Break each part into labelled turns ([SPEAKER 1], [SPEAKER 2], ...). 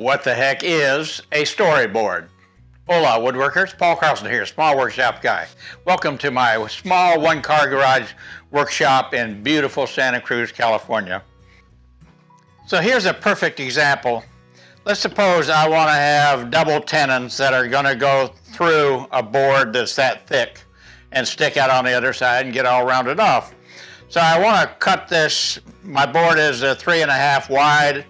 [SPEAKER 1] What the heck is a storyboard? Hola woodworkers, Paul Carlson here, small workshop guy. Welcome to my small one car garage workshop in beautiful Santa Cruz, California. So here's a perfect example. Let's suppose I want to have double tenons that are going to go through a board that's that thick and stick out on the other side and get all rounded off. So I want to cut this, my board is three and a half wide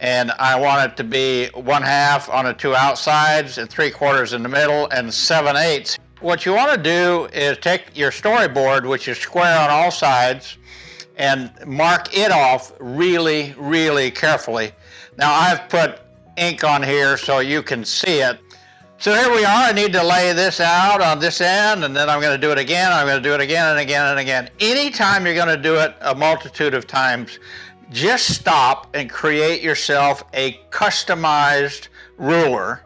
[SPEAKER 1] and I want it to be one half on the two outsides and three quarters in the middle and seven eighths. What you want to do is take your storyboard, which is square on all sides, and mark it off really, really carefully. Now I've put ink on here so you can see it. So here we are, I need to lay this out on this end and then I'm going to do it again, I'm going to do it again and again and again. Anytime you're going to do it a multitude of times, just stop and create yourself a customized ruler,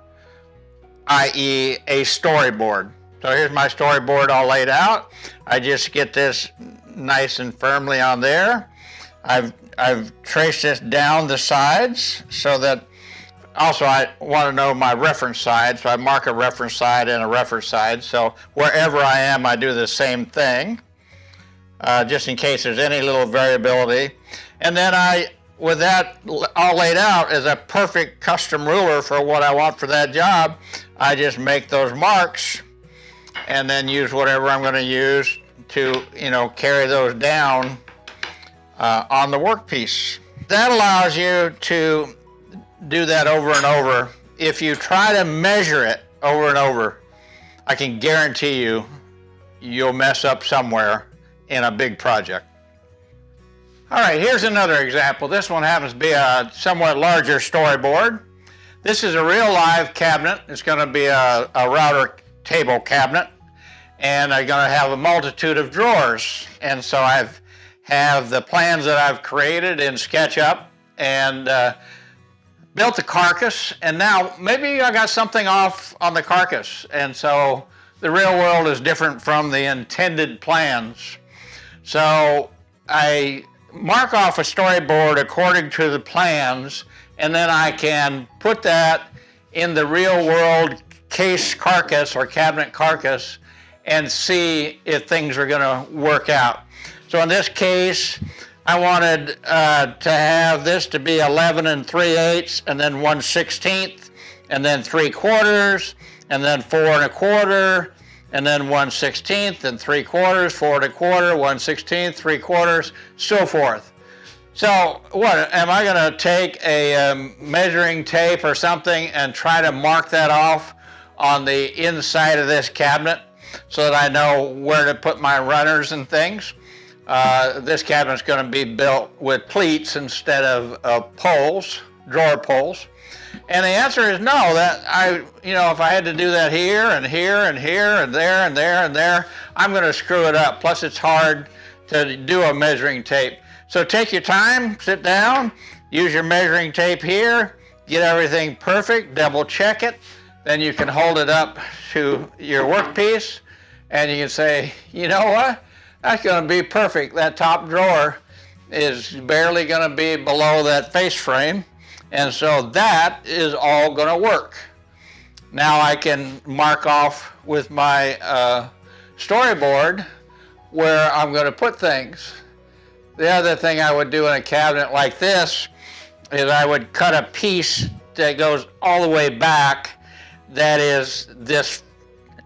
[SPEAKER 1] i.e. a storyboard. So here's my storyboard all laid out. I just get this nice and firmly on there. I've, I've traced this down the sides so that also I want to know my reference side, so I mark a reference side and a reference side. So wherever I am, I do the same thing, uh, just in case there's any little variability. And then I, with that all laid out as a perfect custom ruler for what I want for that job, I just make those marks and then use whatever I'm going to use to, you know, carry those down uh, on the workpiece. That allows you to do that over and over. If you try to measure it over and over, I can guarantee you, you'll mess up somewhere in a big project. All right, here's another example. This one happens to be a somewhat larger storyboard. This is a real live cabinet. It's going to be a, a router table cabinet and I'm going to have a multitude of drawers. And so I've have the plans that I've created in SketchUp and uh, built the carcass and now maybe I got something off on the carcass and so the real world is different from the intended plans. So I mark off a storyboard according to the plans, and then I can put that in the real world case carcass or cabinet carcass and see if things are going to work out. So in this case, I wanted uh, to have this to be 11 and 3 eighths, and then 1 16th, and then 3 quarters, and then 4 and a quarter, and then 1 16th and 3 quarters, 4 and a quarter, 1 16th, 3 quarters, so forth. So what, am I going to take a um, measuring tape or something and try to mark that off on the inside of this cabinet so that I know where to put my runners and things? Uh, this cabinet's going to be built with cleats instead of uh, poles, drawer poles. And the answer is no, that I, you know, if I had to do that here and here and here and there and there and there, I'm going to screw it up. Plus it's hard to do a measuring tape. So take your time, sit down, use your measuring tape here, get everything perfect, double check it. Then you can hold it up to your workpiece and you can say, you know what, that's going to be perfect. That top drawer is barely going to be below that face frame. And so that is all going to work. Now I can mark off with my uh, storyboard where I'm going to put things. The other thing I would do in a cabinet like this is I would cut a piece that goes all the way back that is this,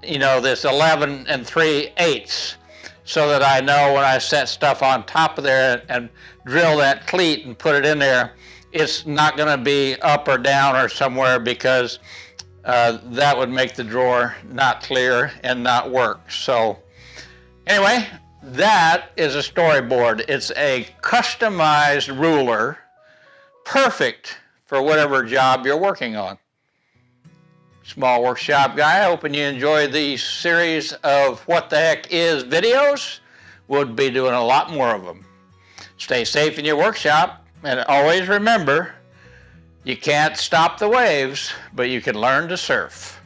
[SPEAKER 1] you know, this 11 and 3 eighths so that I know when I set stuff on top of there and drill that cleat and put it in there, it's not going to be up or down or somewhere because uh, that would make the drawer not clear and not work. So anyway, that is a storyboard. It's a customized ruler, perfect for whatever job you're working on. Small Workshop Guy, hoping you enjoy these series of What the Heck Is videos. We'll be doing a lot more of them. Stay safe in your workshop. And always remember, you can't stop the waves, but you can learn to surf.